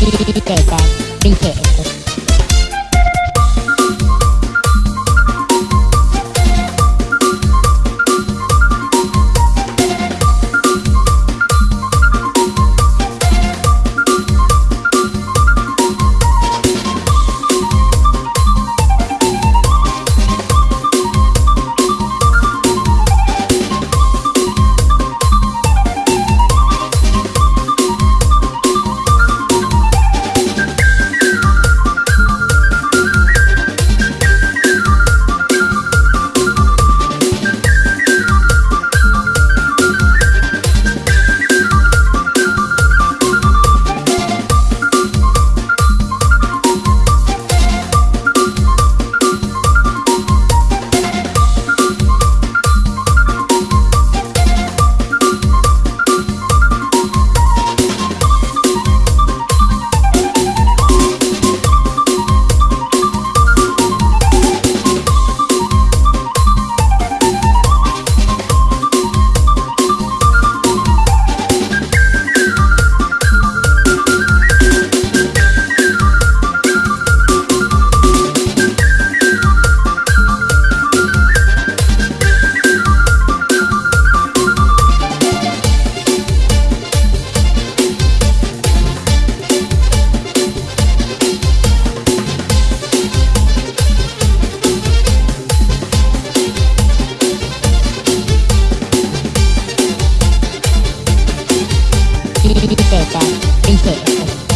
DJ Ben, DJ Thank you.